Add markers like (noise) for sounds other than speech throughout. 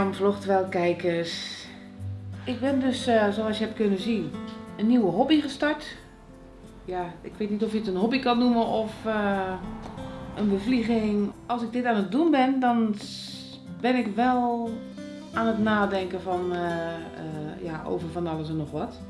Mirjam Vlogtwel kijkers. Ik ben dus, uh, zoals je hebt kunnen zien, een nieuwe hobby gestart. Ja, ik weet niet of je het een hobby kan noemen of uh, een bevlieging. Als ik dit aan het doen ben, dan ben ik wel aan het nadenken van, uh, ja, over van alles en nog wat.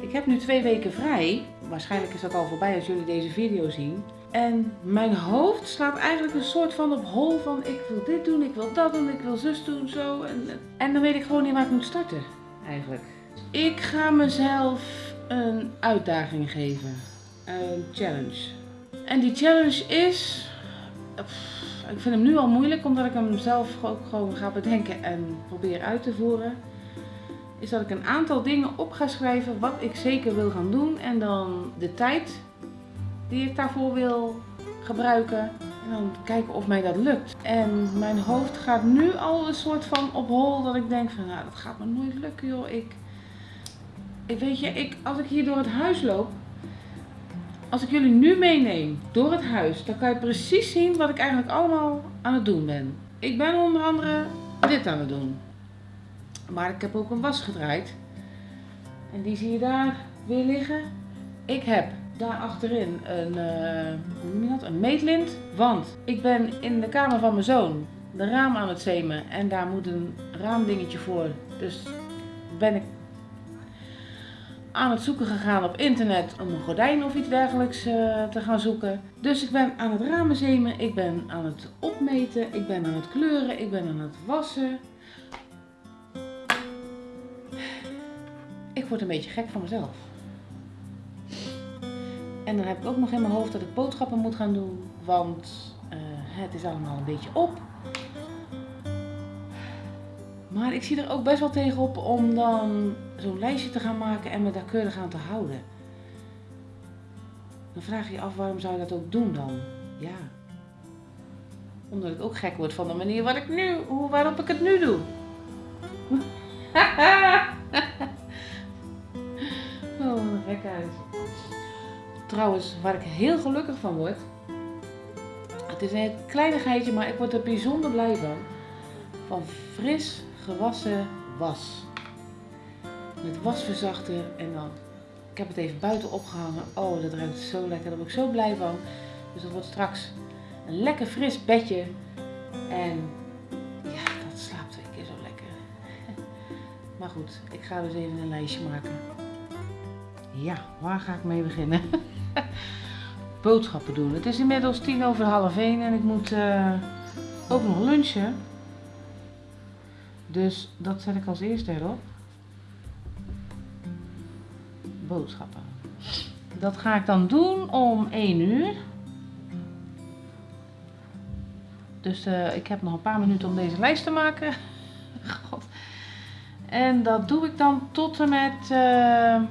Ik heb nu twee weken vrij. Waarschijnlijk is dat al voorbij als jullie deze video zien. En mijn hoofd slaat eigenlijk een soort van op hol van ik wil dit doen, ik wil dat doen, ik wil zus doen, zo. En, en dan weet ik gewoon niet waar ik moet starten, eigenlijk. Ik ga mezelf een uitdaging geven. Een challenge. En die challenge is... ik vind hem nu al moeilijk, omdat ik hem zelf ook gewoon ga bedenken en probeer uit te voeren. Is dat ik een aantal dingen op ga schrijven wat ik zeker wil gaan doen. En dan de tijd die ik daarvoor wil gebruiken. En dan kijken of mij dat lukt. En mijn hoofd gaat nu al een soort van op hol dat ik denk van nou dat gaat me nooit lukken joh. Ik, ik weet je, ik, als ik hier door het huis loop. Als ik jullie nu meeneem door het huis, dan kan je precies zien wat ik eigenlijk allemaal aan het doen ben. Ik ben onder andere dit aan het doen. Maar ik heb ook een was gedraaid. En die zie je daar weer liggen. Ik heb daar achterin een, uh, een meetlint. Want ik ben in de kamer van mijn zoon de raam aan het zemen. En daar moet een raamdingetje voor. Dus ben ik aan het zoeken gegaan op internet om een gordijn of iets dergelijks uh, te gaan zoeken. Dus ik ben aan het ramen zemen, ik ben aan het opmeten, ik ben aan het kleuren, ik ben aan het wassen. Ik word een beetje gek van mezelf. En dan heb ik ook nog in mijn hoofd dat ik boodschappen moet gaan doen, want uh, het is allemaal een beetje op. Maar ik zie er ook best wel tegenop om dan zo'n lijstje te gaan maken en me daar keurig aan te houden. Dan vraag je je af waarom zou je dat ook doen dan? Ja. Omdat ik ook gek word van de manier ik nu, hoe, waarop ik het nu doe. (laughs) oh, gek uit. Trouwens, waar ik heel gelukkig van word. Het is een kleinigheidje, maar ik word er bijzonder blij van. Van fris gewassen was. Met wasverzachter en dan. Ik heb het even buiten opgehangen. Oh, dat ruikt zo lekker. Daar word ik zo blij van. Dus dat wordt straks een lekker fris bedje. En ja, dat slaapt twee keer zo lekker. (laughs) Maar goed, ik ga dus even een lijstje maken. Ja, waar ga ik mee beginnen? (laughs) (laughs) Boodschappen doen. Het is inmiddels tien over half één en ik moet uh, ook nog lunchen. Dus dat zet ik als eerste erop. Boodschappen. Dat ga ik dan doen om 1 uur. Dus uh, ik heb nog een paar minuten om deze lijst te maken. (laughs) God. En dat doe ik dan tot en met... Uh,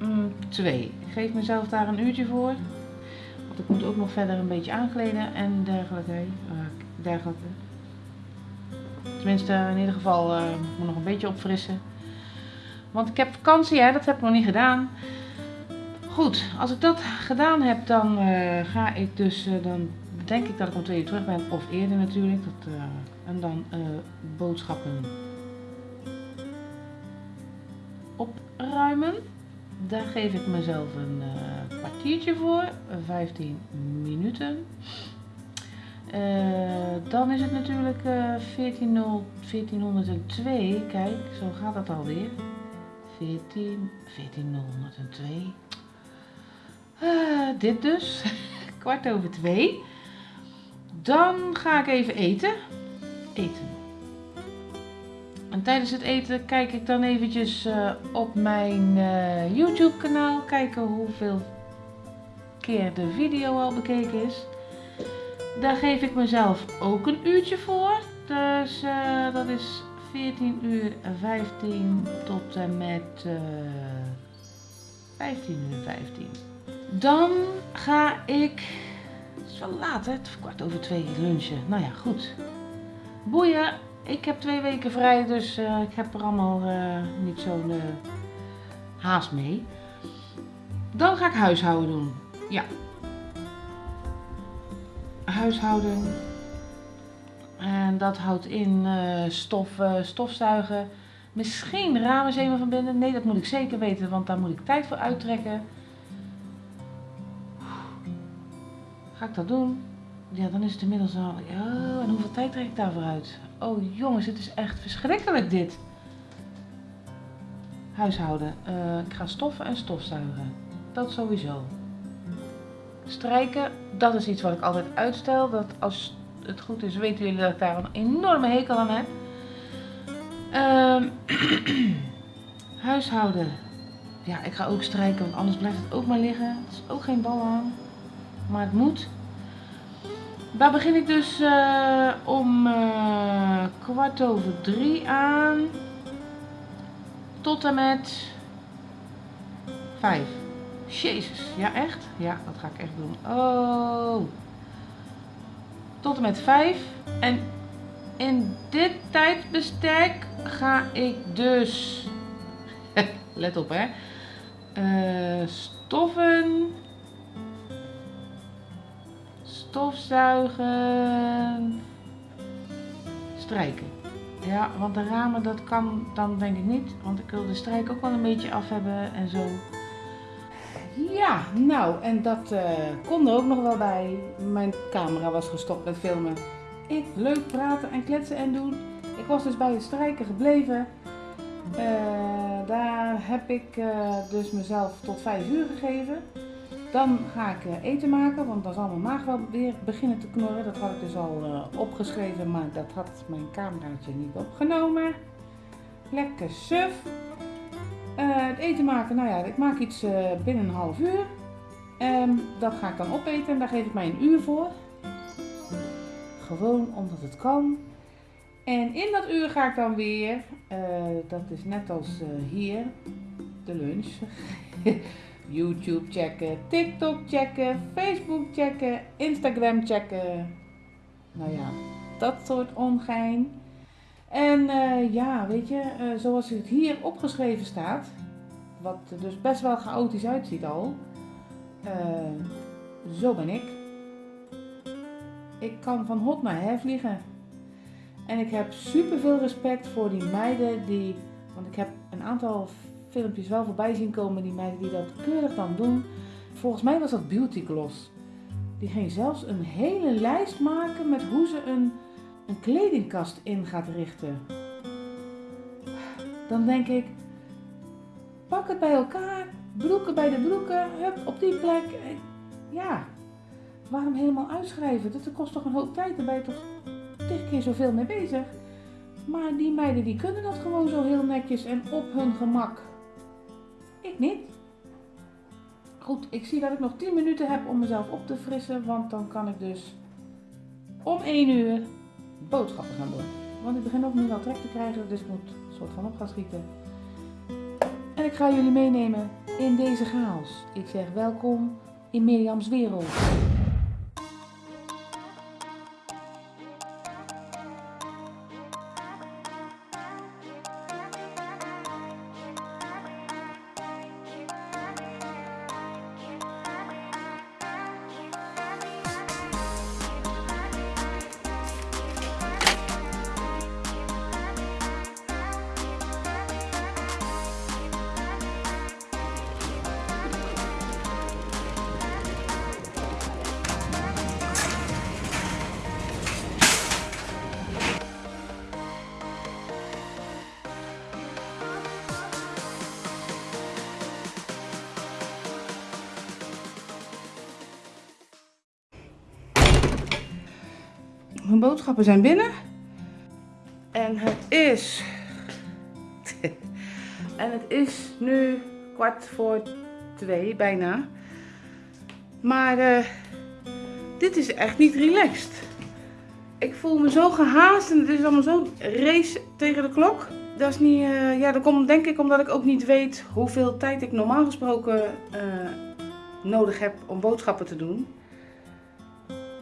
Mm, twee. Ik geef mezelf daar een uurtje voor. Want ik moet ook nog verder een beetje aankleden en dergelijke. Uh, dergelijke. Tenminste, in ieder geval uh, moet nog een beetje opfrissen. Want ik heb vakantie, hè, dat heb ik nog niet gedaan. Goed, als ik dat gedaan heb, dan uh, ga ik dus, dan denk ik dat ik om twee uur terug ben. Of eerder natuurlijk. Dat, en dan boodschappen opruimen. Daar geef ik mezelf een uh, kwartiertje voor, 15 minuten. Uh, dan is het natuurlijk uh, 14, 1402. Kijk, zo gaat dat alweer. 14, 1402. Uh, dit dus. (laughs) Kwart over twee. Dan ga ik even eten. Eten. En tijdens het eten kijk ik dan eventjes uh, op mijn uh, YouTube kanaal. Kijken hoeveel keer de video al bekeken is. Daar geef ik mezelf ook een uurtje voor. Dus uh, dat is 14 uur 15 tot en met 15 uur 15. Dan ga ik, het is wel laat hè, het is kwart over twee lunchen. Nou ja, goed. Boeien, ik heb twee weken vrij, dus uh, ik heb er allemaal uh, niet zo'n uh, haast mee. Dan ga ik huishouden doen. Ja. Huishouden. En dat houdt in stof, stofzuigen. Misschien ramen verbinden. Nee, dat moet ik zeker weten, want daar moet ik tijd voor uittrekken. Ga ik dat doen? Ja, dan is het inmiddels al... Ja, en hoeveel tijd trek ik daarvoor uit? Oh jongens, het is echt verschrikkelijk dit. Huishouden. Uh, ik ga stoffen en stofzuigen. Dat sowieso. Strijken, dat is iets wat ik altijd uitstel. Dat als het goed is, weten jullie dat ik daar een enorme hekel aan heb. Um, (clears throat) huishouden. Ja, ik ga ook strijken, want anders blijft het ook maar liggen. Het is ook geen bal aan. Maar het moet. Daar begin ik dus uh, om uh, kwart over drie aan. Tot en met vijf. Jezus, ja echt? Ja, dat ga ik echt doen. Oh. Tot en met vijf. En in dit tijdbestek ga ik dus, (laughs) let op hè, uh, stofzuigen, strijken. Ja, want de ramen dat kan dan denk ik niet, want ik wil de strijk ook wel een beetje af hebben en zo. Ja, nou, en dat uh, kon er ook nog wel bij. Mijn camera was gestopt met filmen. Ik leuk praten en kletsen en doen. Ik was dus bij het strijken gebleven. Uh, daar heb ik uh, dus mezelf tot 5 uur gegeven. Dan ga ik uh, eten maken, want dan zal mijn maag wel weer beginnen te knorren. Dat had ik dus al opgeschreven, maar dat had mijn cameraatje niet opgenomen. Lekker suf. het eten maken, nou ja, ik maak iets binnen een half uur. Um, dat ga ik dan opeten en daar geef ik mij een uur voor. Gewoon omdat het kan. En in dat uur ga ik dan weer, dat is net als hier, de lunch. (laughs) YouTube checken, TikTok checken, Facebook checken, Instagram checken. Nou ja, dat soort ongein. En uh, ja, weet je, zoals het hier opgeschreven staat, wat er dus best wel chaotisch uitziet al, zo ben ik. Ik kan van hot naar her vliegen. En ik heb super veel respect voor die meiden die. Want ik heb een aantal filmpjes wel voorbij zien komen. Die meiden die dat keurig dan doen. Volgens mij was dat Beauty Gloss. Die ging zelfs een hele lijst maken met hoe ze een, een kledingkast in gaat richten. Dan denk ik, pak het bij elkaar, broeken bij de broeken, hup, op die plek. Ja, waarom helemaal uitschrijven? Dat kost toch een hoop tijd, daar ben je toch tig keer zoveel mee bezig. Maar die meiden die kunnen dat gewoon zo heel netjes en op hun gemak. Ik niet. Goed, ik zie dat ik nog 10 minuten heb om mezelf op te frissen, want dan kan ik dus om 1 uur boodschappen gaan doen. Want ik begin ook nu wel trek te krijgen, dus ik moet een soort van op gaan schieten. En ik ga jullie meenemen in deze chaos. Ik zeg welkom in Mirjams wereld. Boodschappen zijn binnen. En het is... (laughs) en het is nu kwart voor twee, bijna. Maar uh, dit is echt niet relaxed. Ik voel me zo gehaast en het is allemaal zo race tegen de klok. Dat is niet, uh, ja, dat komt denk ik omdat ik ook niet weet hoeveel tijd ik normaal gesproken uh, nodig heb om boodschappen te doen.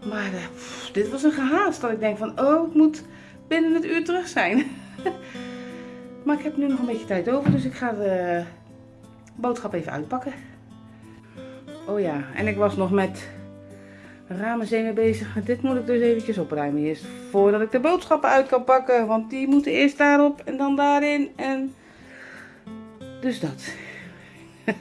Maar pff, dit was een gehaast dat ik denk van, oh, ik moet binnen het uur terug zijn. (laughs) maar ik heb nu nog een beetje tijd over, dus ik ga de boodschap even uitpakken. Oh ja, en ik was nog met ramen bezig. Dit moet ik dus eventjes opruimen eerst. Voordat ik de boodschappen uit kan pakken. Want die moeten eerst daarop en dan daarin. En dus dat. (laughs)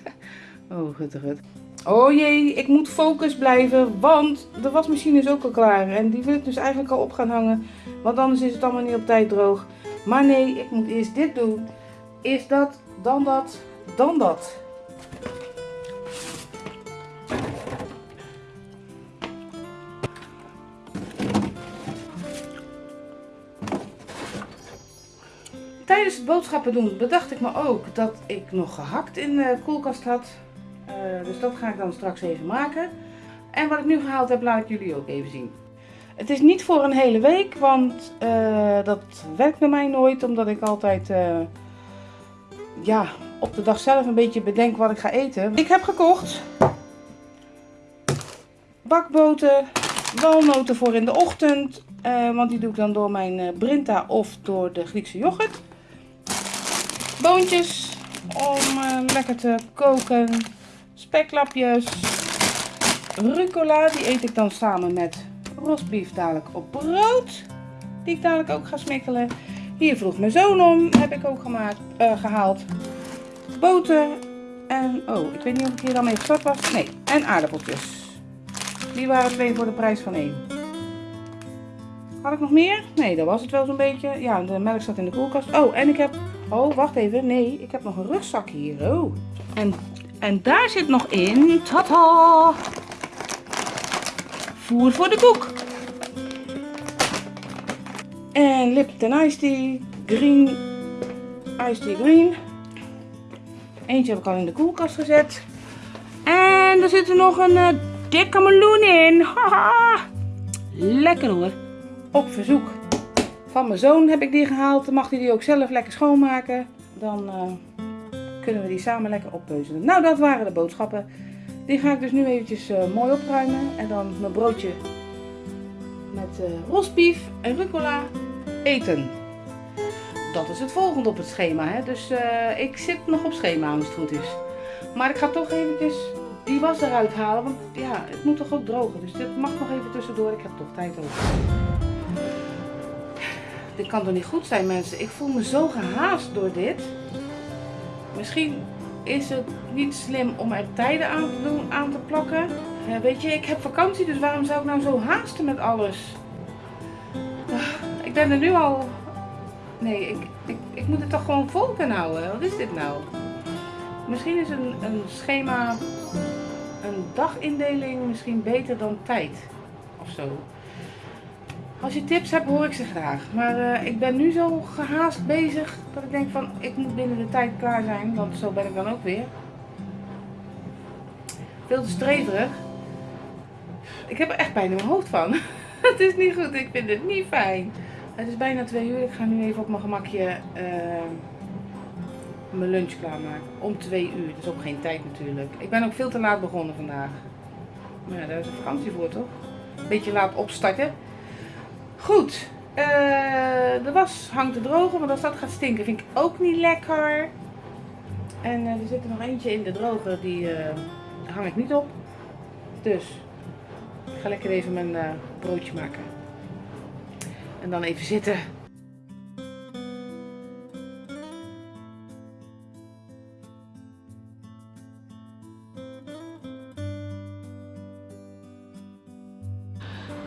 oh, goed, goed. Oh jee, ik moet focus blijven. Want de wasmachine is ook al klaar. En die wil ik dus eigenlijk al op gaan hangen. Want anders is het allemaal niet op tijd droog. Maar nee, ik moet eerst dit doen. Eerst dat, dan dat, dan dat. Tijdens het boodschappen doen bedacht ik me ook dat ik nog gehakt in de koelkast had. Uh, dus dat ga ik dan straks even maken. En wat ik nu gehaald heb, laat ik jullie ook even zien. Het is niet voor een hele week, want uh, dat werkt bij mij nooit. Omdat ik altijd uh, ja, op de dag zelf een beetje bedenk wat ik ga eten. Ik heb gekocht bakboten, walnoten voor in de ochtend. want die doe ik dan door mijn Brinta of door de Griekse yoghurt boontjes om lekker te koken. Speklapjes. Rucola, die eet ik dan samen met rostbief dadelijk op brood. Die ik dadelijk ook ga smikkelen. Hier vroeg mijn zoon om, heb ik ook gemaakt, uh, gehaald. Boter en, oh, ik weet niet of ik hier al mee gestart was. Nee, en aardappeltjes. Die waren twee voor de prijs van één. Had ik nog meer? Nee, dat was het wel zo'n beetje. Ja, de melk staat in de koelkast. Oh, en ik heb Oh, wacht even. Nee, ik heb nog een rugzak hier. Oh. En, en daar zit nog in... Tata! Voer voor de koek. En Lipton Ice Tea. Green. Ice Tea Green. Eentje heb ik al in de koelkast gezet. En er zit er nog een uh, dikke meloen in. (laughs) Haha. Lekker hoor. Op verzoek. Van mijn zoon heb ik die gehaald. Dan mag hij die ook zelf lekker schoonmaken. Dan uh, kunnen we die samen lekker oppeuzelen. Nou, dat waren de boodschappen. Die ga ik dus nu eventjes uh, mooi opruimen. En dan mijn broodje met uh, rosbief en rucola eten. Dat is het volgende op het schema. Hè? Dus ik zit nog op schema als het goed is. Maar ik ga toch eventjes die was eruit halen. Want ja, het moet toch ook drogen. Dus dit mag nog even tussendoor. Ik heb toch tijd over. Dit kan toch niet goed zijn mensen. Ik voel me zo gehaast door dit. Misschien is het niet slim om er tijden aan te doen, aan te plakken. Ja, weet je, ik heb vakantie, dus waarom zou ik nou zo haasten met alles? Ik ben er nu al... Nee, ik, ik, ik moet het toch gewoon vol kunnen houden. Wat is dit nou? Misschien is een, een schema, een dagindeling misschien beter dan tijd. Of zo. Als je tips hebt, hoor ik ze graag. Maar uh, ik ben nu zo gehaast bezig dat ik denk van, ik moet binnen de tijd klaar zijn. Want zo ben ik dan ook weer. Veel te streverig. Ik heb er echt bijna mijn hoofd van. (laughs) het is niet goed, ik vind het niet fijn. Het is bijna twee uur. Ik ga nu even op mijn gemakje uh, mijn lunch klaarmaken. Om twee uur. Dat is ook geen tijd natuurlijk. Ik ben ook veel te laat begonnen vandaag. Maar daar is een vakantie voor toch? Beetje laat opstarten. Goed. Uh, de was hangt te drogen, want als dat gaat stinken vind ik ook niet lekker. En uh, er zit er nog eentje in de droger, die uh, hang ik niet op. Dus ik ga lekker even mijn broodje maken. En dan even zitten.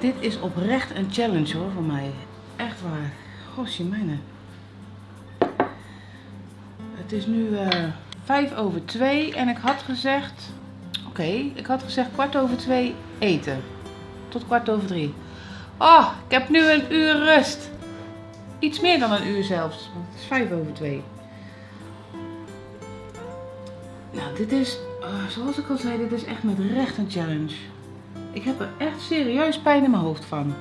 Dit is oprecht een challenge hoor voor mij. Echt waar. Gosje mijne. Het is nu uh, over twee en ik had gezegd... Oké, ik had gezegd kwart over twee eten. Tot kwart over drie. Oh, ik heb nu een uur rust. Iets meer dan een uur zelfs. Want het is vijf over twee. Nou, dit is, uh, zoals ik al zei, dit is echt met recht een challenge. Ik heb er echt serieus pijn in mijn hoofd van.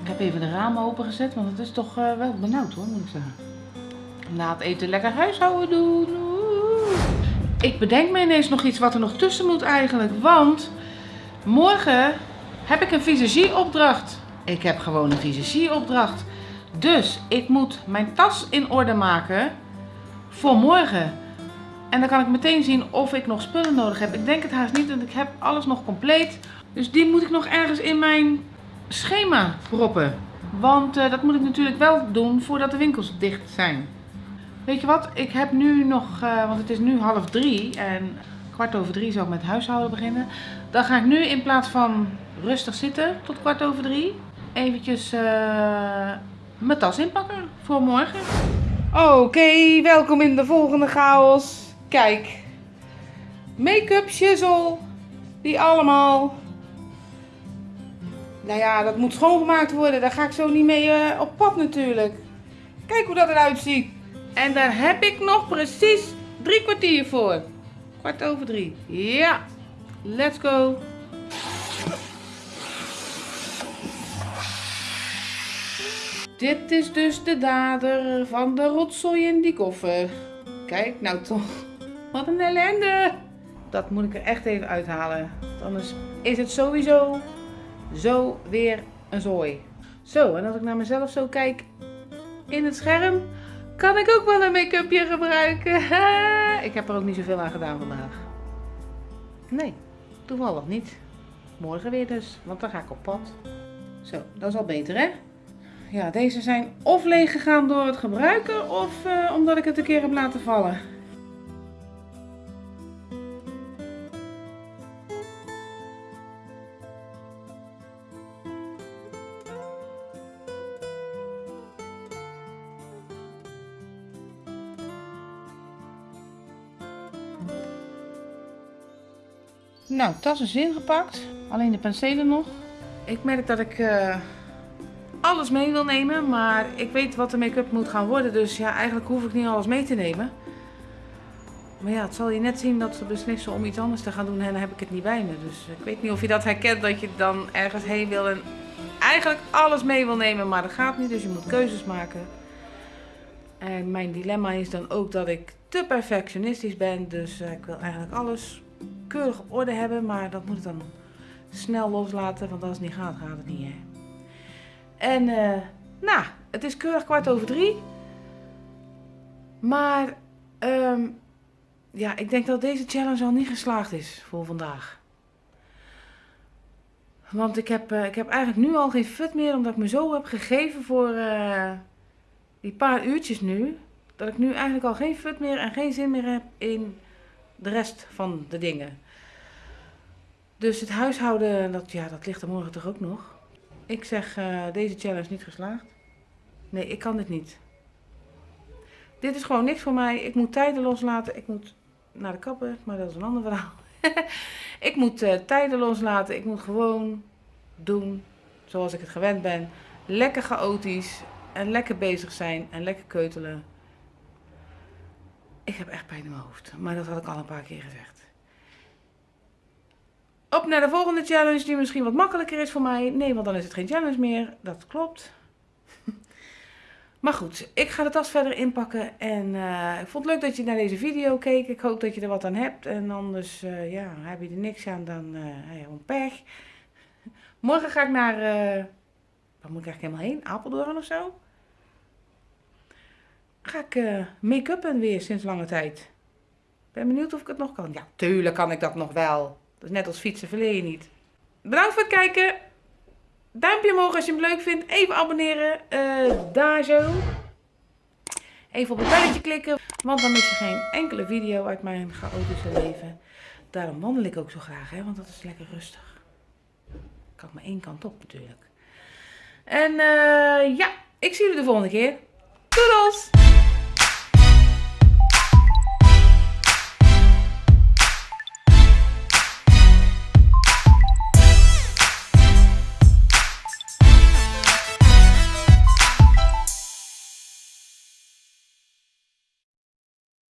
Ik heb even de ramen opengezet, want het is toch uh, wel benauwd hoor, moet ik zeggen. Het eten lekker huishouden doen. Ik bedenk me ineens nog iets wat er nog tussen moet eigenlijk. Want morgen heb ik een visagieopdracht. Ik heb gewoon een visagieopdracht. Dus ik moet mijn tas in orde maken voor morgen. En dan kan ik meteen zien of ik nog spullen nodig heb. Ik denk het haast niet, want ik heb alles nog compleet. Dus die moet ik nog ergens in mijn schema proppen. Want eh, dat moet ik natuurlijk wel doen voordat de winkels dicht zijn. Weet je wat, ik heb nu nog, uh, want het is nu half drie en kwart over drie zou ik met huishouden beginnen. Dan ga ik nu in plaats van rustig zitten tot kwart over drie, eventjes uh, mijn tas inpakken voor morgen. Oké, welkom in de volgende chaos. Kijk, make-up, shizzle, die allemaal. Nou ja, dat moet schoongemaakt worden. Daar ga ik zo niet mee uh, op pad natuurlijk. Kijk hoe dat eruit ziet. En daar heb ik nog precies drie kwartier voor. Kwart over drie. Ja, let's go. Dit is dus de dader van de rotzooi in die koffer. Kijk nou toch. Wat een ellende. Dat moet ik er echt even uithalen. Anders is het sowieso zo weer een zooi. Zo, en als ik naar mezelf zo kijk in het scherm, kan ik ook wel een make-upje gebruiken. (laughs) ik heb er ook niet zoveel aan gedaan vandaag. Nee, toevallig niet. Morgen weer dus, want dan ga ik op pad. Zo, dat is al beter hè? Ja, deze zijn of leeg gegaan door het gebruiken of uh, omdat ik het een keer heb laten vallen. Nou, tas is ingepakt. Alleen de penselen nog. Ik merk dat ik uh, alles mee wil nemen. Maar ik weet wat de make-up moet gaan worden. Dus ja, eigenlijk hoef ik niet alles mee te nemen. Maar ja, het zal je net zien dat ze beslissen om iets anders te gaan doen. En dan heb ik het niet bij me. Dus ik weet niet of je dat herkent. Dat je dan ergens heen wil en eigenlijk alles mee wil nemen. Maar dat gaat niet. Dus je moet keuzes maken. En mijn dilemma is dan ook dat ik te perfectionistisch ben. Dus uh, ik wil eigenlijk alles keurig op orde hebben, maar dat moet ik dan snel loslaten, want als het niet gaat, gaat het niet. Hè. En uh, nou, het is keurig kwart over drie. Maar um, ja, ik denk dat deze challenge al niet geslaagd is voor vandaag. Want ik heb, uh, ik heb eigenlijk nu al geen fut meer, omdat ik me zo heb gegeven voor uh, die paar uurtjes nu. Dat ik nu eigenlijk al geen fut meer en geen zin meer heb in de rest van de dingen. Dus het huishouden, dat, ja, dat ligt er morgen toch ook nog. Ik zeg, uh, deze challenge niet geslaagd. Nee, ik kan dit niet. Dit is gewoon niks voor mij. Ik moet tijden loslaten. Ik moet naar de kapper, maar dat is een ander verhaal. (laughs) ik moet uh, tijden loslaten. Ik moet gewoon doen zoals ik het gewend ben. Lekker chaotisch en lekker bezig zijn en lekker keutelen. Ik heb echt pijn in mijn hoofd, maar dat had ik al een paar keer gezegd. Op naar de volgende challenge die misschien wat makkelijker is voor mij. Nee, want dan is het geen challenge meer. Dat klopt. (laughs) Maar goed, ik ga de tas verder inpakken. En uh, ik vond het leuk dat je naar deze video keek. Ik hoop dat je er wat aan hebt. En anders uh, ja, heb je er niks aan, dan uh, hey, pech. (laughs) Morgen ga ik naar... waar moet ik eigenlijk helemaal heen? Apeldoorn of zo? Ga ik uh, make-uppen weer sinds lange tijd. Ben benieuwd of ik het nog kan. Ja, tuurlijk kan ik dat nog wel. Dat is net als fietsen verleer je niet. Bedankt voor het kijken. Duimpje omhoog als je hem leuk vindt. Even abonneren. Uh, daar zo. Even op het belletje klikken. Want dan mis je geen enkele video uit mijn chaotische leven. Daarom wandel ik ook zo graag. Hè, want dat is lekker rustig. Kan maar één kant op natuurlijk. En uh, ja, ik zie jullie de volgende keer. Doedels!